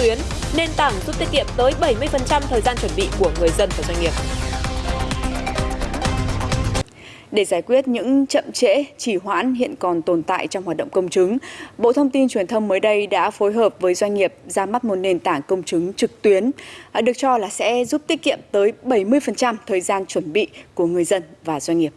tuyến, nền tảng giúp tiết kiệm tới 70% thời gian chuẩn bị của người dân và doanh nghiệp. Để giải quyết những chậm trễ, trì hoãn hiện còn tồn tại trong hoạt động công chứng, Bộ Thông tin Truyền thông mới đây đã phối hợp với doanh nghiệp ra mắt một nền tảng công chứng trực tuyến, à, được cho là sẽ giúp tiết kiệm tới 70% thời gian chuẩn bị của người dân và doanh nghiệp.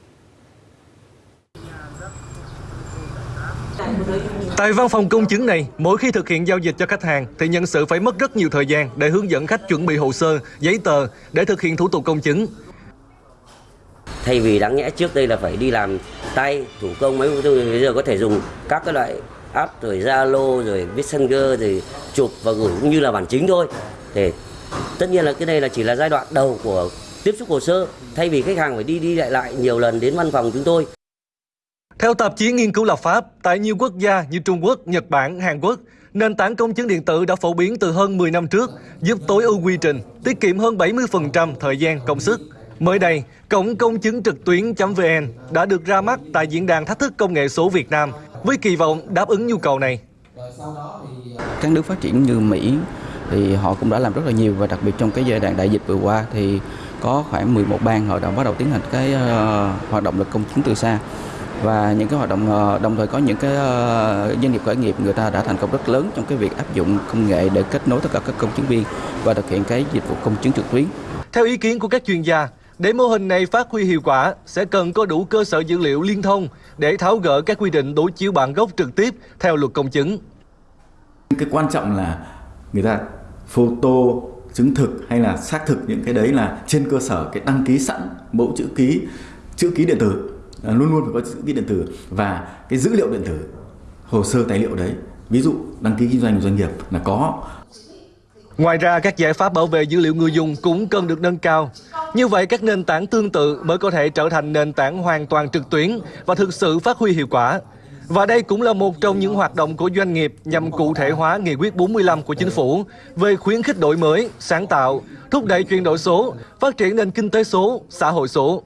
Tại văn phòng công chứng này, mỗi khi thực hiện giao dịch cho khách hàng thì nhân sự phải mất rất nhiều thời gian để hướng dẫn khách chuẩn bị hồ sơ, giấy tờ để thực hiện thủ tục công chứng. Thay vì đáng nhẽ trước đây là phải đi làm tay, thủ công mấy bây giờ có thể dùng các cái loại app rồi Zalo rồi Messenger rồi chụp và gửi cũng như là bản chính thôi. Để tất nhiên là cái này là chỉ là giai đoạn đầu của tiếp xúc hồ sơ thay vì khách hàng phải đi đi lại lại nhiều lần đến văn phòng chúng tôi theo tạp chí nghiên cứu lập pháp, tại nhiều quốc gia như Trung Quốc, Nhật Bản, Hàn Quốc, nền tảng công chứng điện tử đã phổ biến từ hơn 10 năm trước, giúp tối ưu quy trình, tiết kiệm hơn 70% thời gian công sức. Mới đây, cổng công chứng trực tuyến.vn đã được ra mắt tại diễn đàn thách thức công nghệ số Việt Nam với kỳ vọng đáp ứng nhu cầu này. Các nước phát triển như Mỹ thì họ cũng đã làm rất là nhiều và đặc biệt trong cái giai đoạn đại dịch vừa qua thì có khoảng 11 bang họ đã bắt đầu tiến hành cái uh, hoạt động là công chứng từ xa và những cái hoạt động ờ, đồng thời có những cái ờ, doanh nghiệp khởi nghiệp người ta đã thành công rất lớn trong cái việc áp dụng công nghệ để kết nối tất cả các công chứng viên và thực hiện cái dịch vụ công chứng trực tuyến. Theo ý kiến của các chuyên gia, để mô hình này phát huy hiệu quả sẽ cần có đủ cơ sở dữ liệu liên thông để tháo gỡ các quy định đối chiếu bản gốc trực tiếp theo luật công chứng. Cái quan trọng là người ta photo chứng thực hay là xác thực những cái đấy là trên cơ sở cái đăng ký sẵn mẫu chữ ký chữ ký điện tử Ờ, luôn luôn phải có chữ ký điện tử và cái dữ liệu điện tử hồ sơ tài liệu đấy ví dụ đăng ký kinh doanh của doanh nghiệp là có Ngoài ra, các giải pháp bảo vệ dữ liệu người dùng cũng cần được nâng cao. Như vậy, các nền tảng tương tự mới có thể trở thành nền tảng hoàn toàn trực tuyến và thực sự phát huy hiệu quả. Và đây cũng là một trong những hoạt động của doanh nghiệp nhằm cụ thể hóa nghị quyết 45 của chính phủ về khuyến khích đổi mới, sáng tạo, thúc đẩy chuyển đổi số, phát triển nền kinh tế số, xã hội số.